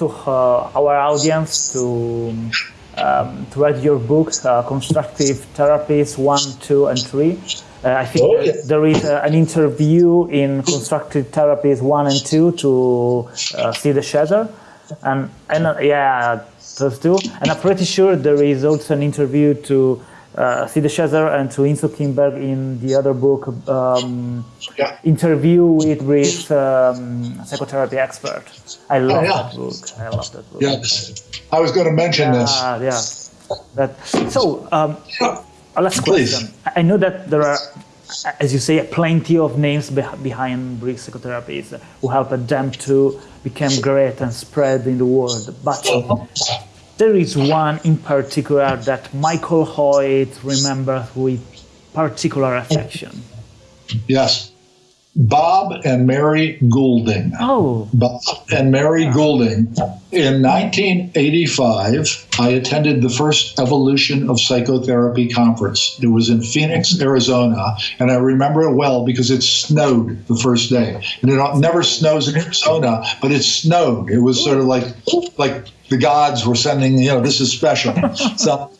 to uh, our audience to um, to read your books, uh, Constructive Therapies 1, 2, and 3. Uh, I think oh, there is uh, an interview in Constructive Therapies 1 and 2 to uh, de Shazer. And, and uh, yeah, those two. And I'm pretty sure there is also an interview to uh, Sid Shazer and to Insoo Kim Berg in the other book, um, yeah. Interview with Brief um, Psychotherapy Expert. I love oh, yeah. that book. I love that book. Yes. I was going to mention yeah, this. Yeah. That, so, um, last question. Please. I know that there are, as you say, plenty of names behind Brief Psychotherapies who helped them to become great and spread in the world. But there is one in particular that Michael Hoyt remembers with particular affection. Yes. Bob and Mary Goulding. Oh. Bob and Mary Goulding. In 1985, I attended the first Evolution of Psychotherapy conference. It was in Phoenix, Arizona, and I remember it well because it snowed the first day. And it never snows in Arizona, but it snowed. It was sort of like like the gods were sending, you know, this is special. so,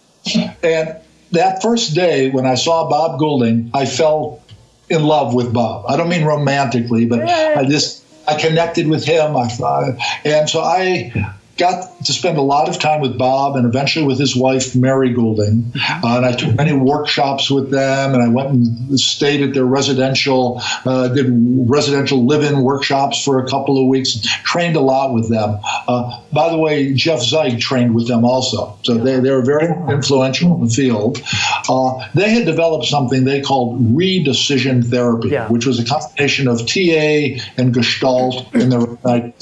and that first day when I saw Bob Goulding, I fell in love with Bob. I don't mean romantically, but I just I connected with him. I and so I got to spend a lot of time with Bob and eventually with his wife, Mary Goulding. Mm-hmm. Uh, and I took many workshops with them and I went and stayed at their residential, uh, did residential live in workshops for a couple of weeks, trained a lot with them. Uh, by the way, Jeff Zeig trained with them also. So they, they were very influential in the field. Uh, they had developed something they called redecision therapy, yeah. which was a combination of TA and Gestalt in their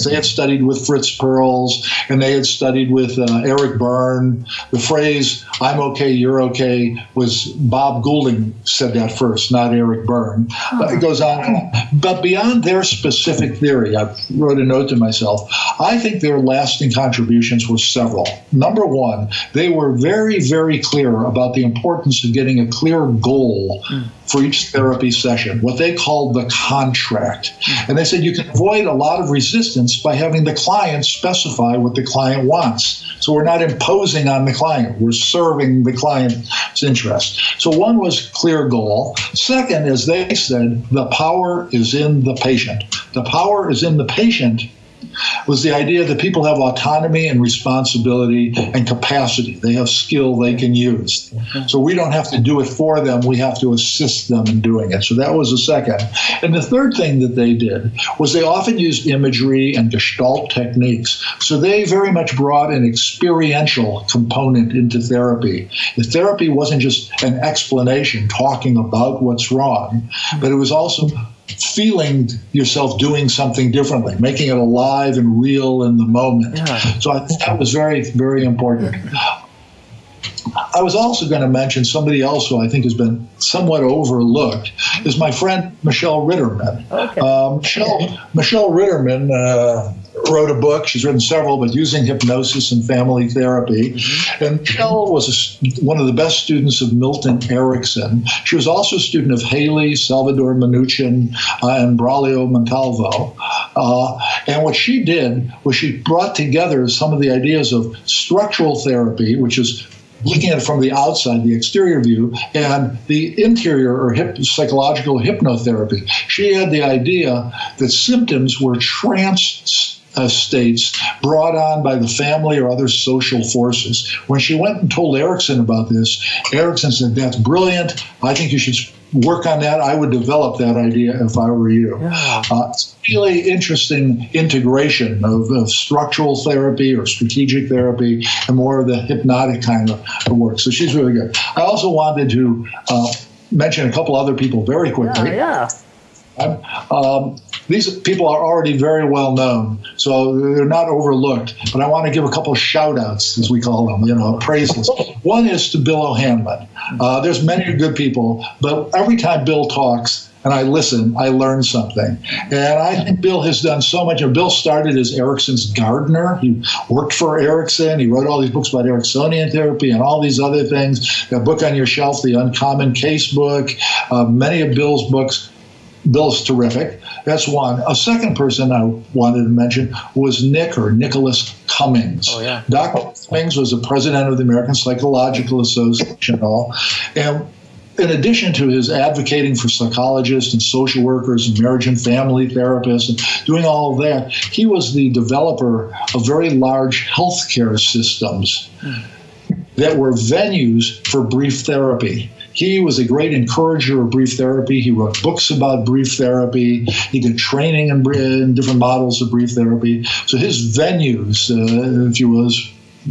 They had studied with Fritz Perls and they had studied with uh, Eric Berne. The phrase "I'm okay, you're okay" was Bob Goulding said that first, not Eric Berne. But it goes on, but beyond their specific theory, I wrote a note to myself. I think their lasting contributions were several. Number one, they were very, very clear about the importance of getting a clear goal. For each therapy session, what they called the contract. And they said you can avoid a lot of resistance by having the client specify what the client wants. So we're not imposing on the client, we're serving the client's interest. So one was clear goal. Second, as they said, the power is in the patient. The power is in the patient was the idea that people have autonomy and responsibility and capacity. They have skill they can use. So we don't have to do it for them, we have to assist them in doing it. So that was the second. And the third thing that they did was they often used imagery and gestalt techniques. So they very much brought an experiential component into therapy. The therapy wasn't just an explanation talking about what's wrong, but it was also feeling yourself doing something differently, making it alive and real in the moment. Yeah. So I think that was very, very important. I was also going to mention somebody else who I think has been somewhat overlooked is my friend Michelle Ritterman. Okay. Uh, Michelle, Michelle Ritterman uh, wrote a book. She's written several, but using hypnosis and family therapy. Mm-hmm. And Michelle was a, one of the best students of Milton Erickson. She was also a student of Haley, Salvador Minuchin, uh, and Braulio Montalvo. Uh, and what she did was she brought together some of the ideas of structural therapy, which is looking at it from the outside, the exterior view, and the interior or hip, psychological hypnotherapy. She had the idea that symptoms were trance states brought on by the family or other social forces. When she went and told Erickson about this, Erickson said, That's brilliant. I think you should work on that. I would develop that idea if I were you. Yeah. Uh, it's really interesting integration of, of, structural therapy or strategic therapy and more of the hypnotic kind of, work. So she's really good. I also wanted to uh, mention a couple other people very quickly. Yeah, yeah. Um, these people are already very well known, so they're not overlooked. But I want to give a couple shout outs, as we call them, you know, praises. One is to Bill O'Hanlon. Uh, there's many good people, but every time Bill talks, and I listen, I learn something. And I think Bill has done so much. And Bill started as Erickson's gardener. He worked for Erickson. He wrote all these books about Ericksonian therapy and all these other things. That book on your shelf, the Uncommon Case book, uh, many of Bill's books Bill's terrific. That's one. A second person I wanted to mention was Nick or Nicholas Cummings. Oh, yeah. Dr. Cummings was the president of the American Psychological Association and all. And in addition to his advocating for psychologists and social workers and marriage and family therapists and doing all of that, he was the developer of very large healthcare systems hmm. that were venues for brief therapy. He was a great encourager of brief therapy. He wrote books about brief therapy. He did training in, in different models of brief therapy. So his venues, uh, if you will,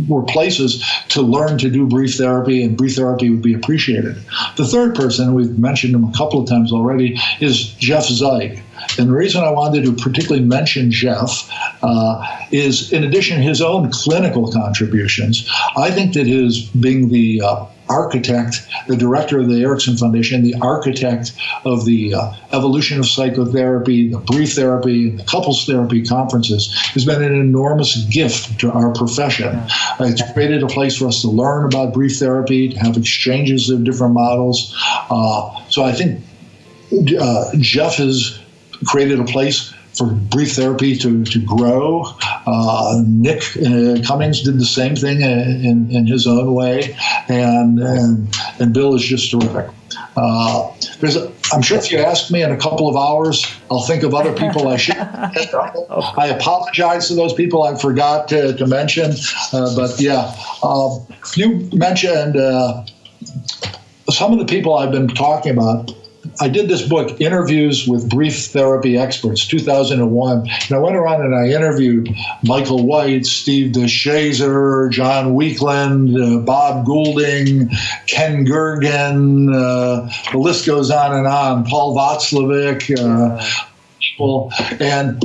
were places to learn to do brief therapy, and brief therapy would be appreciated. The third person, we've mentioned him a couple of times already, is Jeff Zeig. And the reason I wanted to particularly mention Jeff uh, is, in addition to his own clinical contributions, I think that his being the uh, architect, the director of the Erickson Foundation, the architect of the uh, evolution of psychotherapy, the brief therapy, the couples therapy conferences, has been an enormous gift to our profession. Uh, it's created a place for us to learn about brief therapy, to have exchanges of different models. Uh, so I think uh, Jeff has created a place for brief therapy to, to grow. Uh, Nick uh, Cummings did the same thing in, in his own way, and, and, and Bill is just terrific. Uh, there's a, I'm sure if you ask me in a couple of hours, I'll think of other people I should. I apologize to those people I forgot to, to mention, uh, but yeah, um, you mentioned uh, some of the people I've been talking about I did this book, Interviews with Brief Therapy Experts, 2001. And I went around and I interviewed Michael White, Steve DeShazer, John Weakland, uh, Bob Goulding, Ken Gergen. Uh, the list goes on and on. Paul Watzlawick. Uh, people. And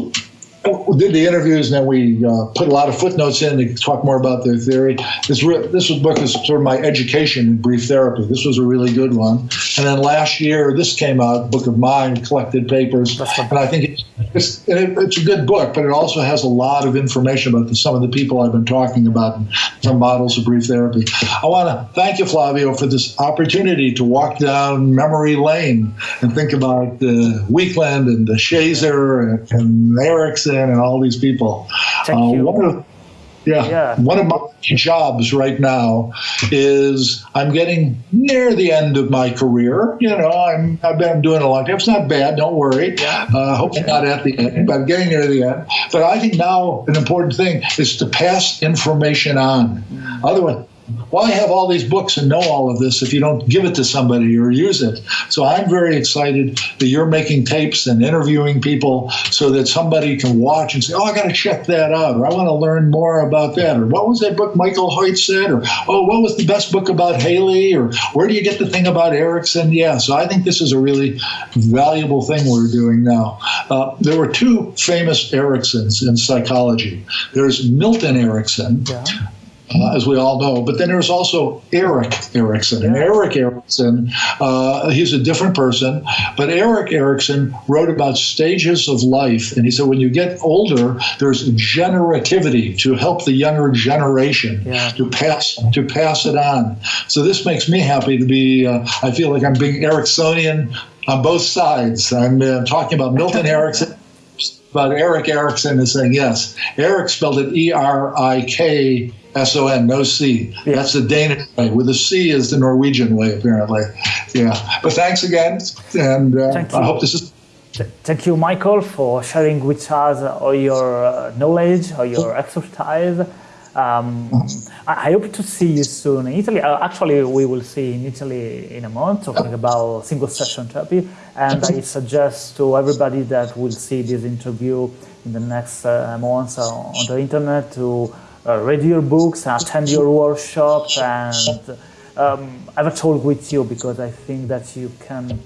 we did the interviews and then we uh, put a lot of footnotes in to talk more about their theory. This re- this was book is sort of my education in brief therapy. This was a really good one. And then last year, this came out, Book of Mind, collected papers, and I think it's it's, it, it's a good book, but it also has a lot of information about the, some of the people I've been talking about, some models of brief therapy. I want to thank you, Flavio, for this opportunity to walk down memory lane and think about uh, Weakland and de Shazer and, and And all these people. Thank uh, you. One of, yeah, yeah, one of my jobs right now is I'm getting near the end of my career. You know, I'm I've been doing a long time. It's not bad. Don't worry. Yeah. Uh, hope not at the end, but I'm getting near the end. But I think now an important thing is to pass information on. Mm. Otherwise, why have all these books and know all of this if you don't give it to somebody or use it? So I'm very excited that you're making tapes and interviewing people so that somebody can watch and say, oh, I got to check that out, or I want to learn more about that, or what was that book Michael Hoyt said, or oh, what was the best book about Haley, or where do you get the thing about Erickson? Yeah, so I think this is a really valuable thing we're doing now. Uh, there were two famous Ericksons in psychology. There's Milton Erickson. Yeah uh, as we all know. But then there's also Erik Erikson. And Erik Erikson, uh, he's a different person, but Erik Erikson wrote about stages of life. And he said, when you get older, there's generativity to help the younger generation yeah. to pass to pass it on. So this makes me happy to be, uh, I feel like I'm being Ericksonian on both sides. I'm uh, talking about Milton Erickson but Erik Erikson is saying, yes, Erik spelled it E R I K S O N, no C. Yeah. That's the Danish way. With a C is the Norwegian way, apparently. Yeah. But thanks again, and uh, I hope this is. Thank you, Michael, for sharing with us all your uh, knowledge, all your expertise. Um, I hope to see you soon in Italy. Uh, actually, we will see in Italy in a month talking about single session therapy. And I suggest to everybody that will see this interview in the next uh, months on the internet to uh, read your books, attend your workshop, and um, have a talk with you because I think that you can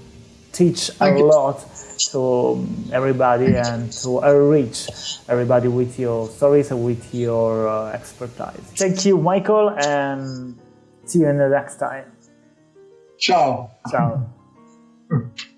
teach a lot to everybody and to enrich everybody with your stories and with your uh, expertise. Thank you, Michael, and see you in the next time. Ciao. Ciao.